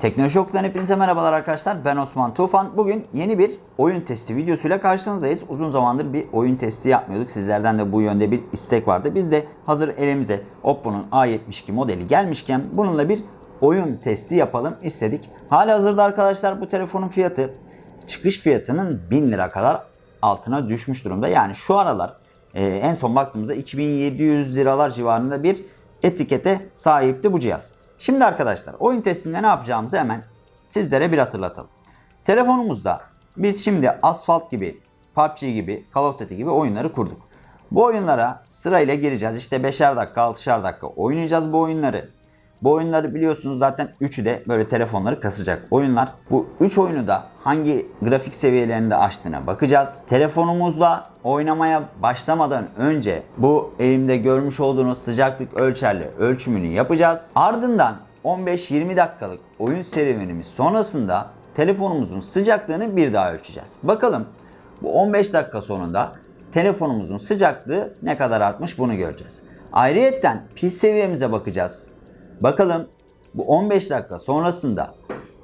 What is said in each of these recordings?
Teknoloji Okulu'dan hepinize merhabalar arkadaşlar. Ben Osman Tufan. Bugün yeni bir oyun testi videosuyla karşınızdayız. Uzun zamandır bir oyun testi yapmıyorduk. Sizlerden de bu yönde bir istek vardı. Biz de hazır elimize Oppo'nun A72 modeli gelmişken bununla bir oyun testi yapalım istedik. Hali hazırda arkadaşlar bu telefonun fiyatı çıkış fiyatının 1000 lira kadar altına düşmüş durumda. Yani şu aralar e, en son baktığımızda 2700 liralar civarında bir etikete sahipti bu cihaz. Şimdi arkadaşlar oyun testinde ne yapacağımızı hemen sizlere bir hatırlatalım. Telefonumuzda biz şimdi Asphalt gibi, PUBG gibi, Call of Duty gibi oyunları kurduk. Bu oyunlara sırayla gireceğiz. İşte 5'er dakika, 6'şer dakika oynayacağız bu oyunları. Bu oyunları biliyorsunuz zaten üçü de böyle telefonları kasacak oyunlar. Bu 3 oyunu da hangi grafik seviyelerinde açtığına bakacağız. Telefonumuzla oynamaya başlamadan önce bu elimde görmüş olduğunuz sıcaklık ölçerle ölçümünü yapacağız. Ardından 15-20 dakikalık oyun serüvenimiz sonrasında telefonumuzun sıcaklığını bir daha ölçeceğiz. Bakalım bu 15 dakika sonunda telefonumuzun sıcaklığı ne kadar artmış bunu göreceğiz. Ayrıyetten pil seviyemize bakacağız. Bakalım bu 15 dakika sonrasında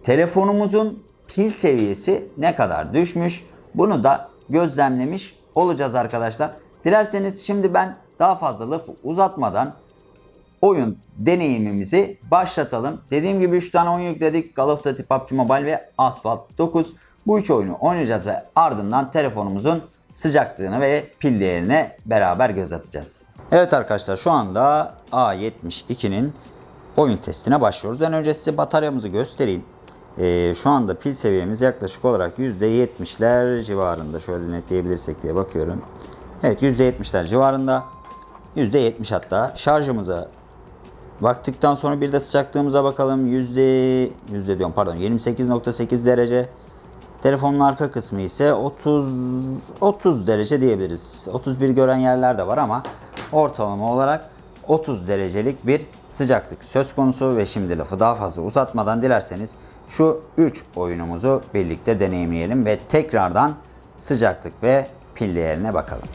telefonumuzun pil seviyesi ne kadar düşmüş bunu da gözlemlemiş olacağız arkadaşlar. Dilerseniz şimdi ben daha fazla lafı uzatmadan oyun deneyimimizi başlatalım. Dediğim gibi 3 tane oyun yükledik. Call of Duty, PUBG Mobile ve Asphalt 9. Bu 3 oyunu oynayacağız ve ardından telefonumuzun sıcaklığını ve pil değerine beraber göz atacağız. Evet arkadaşlar şu anda A72'nin oyun testine başlıyoruz. En önce size bataryamızı göstereyim. Ee, şu anda pil seviyemiz yaklaşık olarak %70'ler civarında. Şöyle netleyebilirsek diye bakıyorum. Evet %70'ler civarında. %70 hatta. Şarjımıza baktıktan sonra bir de sıcaklığımıza bakalım. Yüzde, yüzde diyorum pardon 28.8 derece. Telefonun arka kısmı ise 30 30 derece diyebiliriz. 31 gören yerler de var ama ortalama olarak 30 derecelik bir sıcaklık söz konusu ve şimdi lafı daha fazla uzatmadan dilerseniz şu 3 oyunumuzu birlikte deneyimleyelim ve tekrardan sıcaklık ve pil değerine bakalım.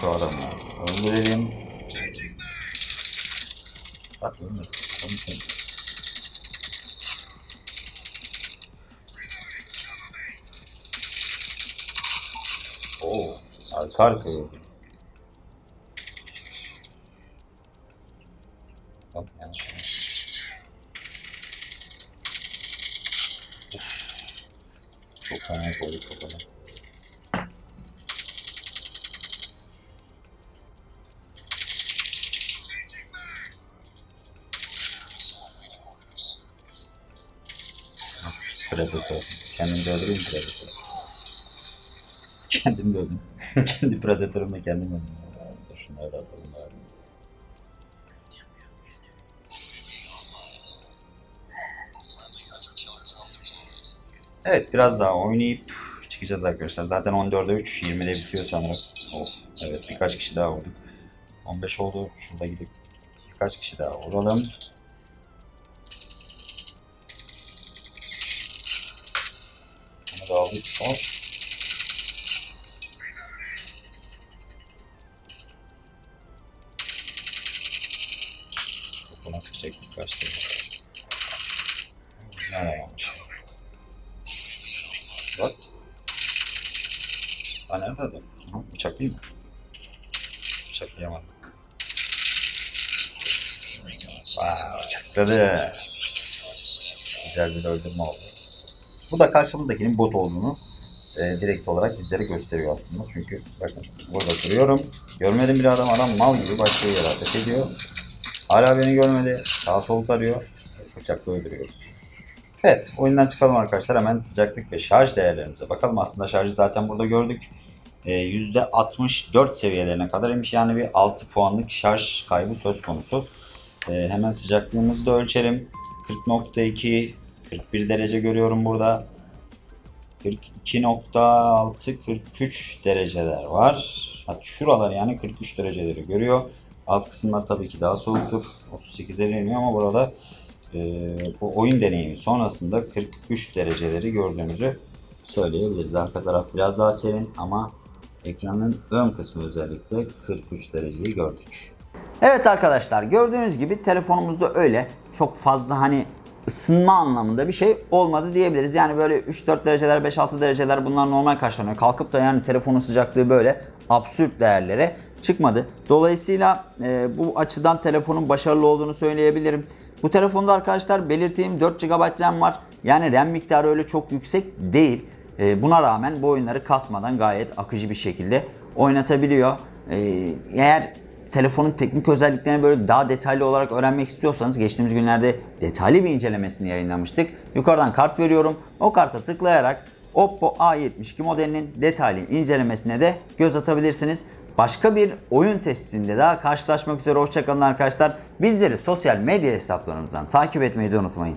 Şu adamı öldürelim. Bak. Adamı sen- Oo, arka arkaya. Tamam yanlış. Of. Çok fena koyduk kafadan. Predator. Kendim de öldüreyim Predator. Kendim de öldüm. Kendi Predator'ımla kendim öldüm. Şunları da atalım bari. Evet biraz daha oynayıp çıkacağız arkadaşlar. Zaten 14'e 3, 20'de bitiyor sanırım. Of, evet birkaç kişi daha vurduk. 15 oldu. Şurada gidip birkaç kişi daha vuralım. Aldık. Hop. Buna sıkacaktık kaçtı. Biz ne aramamış. What? Ha nerede adam? Ha, bıçaklayayım mı? Bıçaklayamadım. Vay bıçakladı. Güzel bir öldürme oldu. Bu da karşımızdakinin bot olduğunu e, direkt olarak bizlere gösteriyor aslında. Çünkü bakın burada duruyorum. Görmedim bir adam adam mal gibi başka yere ateş ediyor. Hala beni görmedi. Sağ sol tarıyor. Bıçakla öldürüyoruz. Evet oyundan çıkalım arkadaşlar. Hemen sıcaklık ve şarj değerlerimize bakalım. Aslında şarjı zaten burada gördük. E, %64 seviyelerine kadar imiş. Yani bir 6 puanlık şarj kaybı söz konusu. E, hemen sıcaklığımızı da ölçelim. 40.2 41 derece görüyorum burada. 42.6 43 dereceler var. Hatta şuralar yani 43 dereceleri görüyor. Alt kısımlar tabii ki daha soğuktur. 38'e iniyor ama burada e, bu oyun deneyimi sonrasında 43 dereceleri gördüğümüzü söyleyebiliriz. Arka taraf biraz daha serin ama ekranın ön kısmı özellikle 43 dereceyi gördük. Evet arkadaşlar gördüğünüz gibi telefonumuzda öyle çok fazla hani ısınma anlamında bir şey olmadı diyebiliriz. Yani böyle 3-4 dereceler 5-6 dereceler bunlar normal karşılanıyor. Kalkıp da yani telefonun sıcaklığı böyle absürt değerlere çıkmadı. Dolayısıyla e, bu açıdan telefonun başarılı olduğunu söyleyebilirim. Bu telefonda arkadaşlar belirttiğim 4 GB RAM var. Yani RAM miktarı öyle çok yüksek değil. E, buna rağmen bu oyunları kasmadan gayet akıcı bir şekilde oynatabiliyor. E, eğer telefonun teknik özelliklerini böyle daha detaylı olarak öğrenmek istiyorsanız geçtiğimiz günlerde detaylı bir incelemesini yayınlamıştık. Yukarıdan kart veriyorum. O karta tıklayarak Oppo A72 modelinin detaylı incelemesine de göz atabilirsiniz. Başka bir oyun testinde daha karşılaşmak üzere hoşçakalın arkadaşlar. Bizleri sosyal medya hesaplarımızdan takip etmeyi de unutmayın.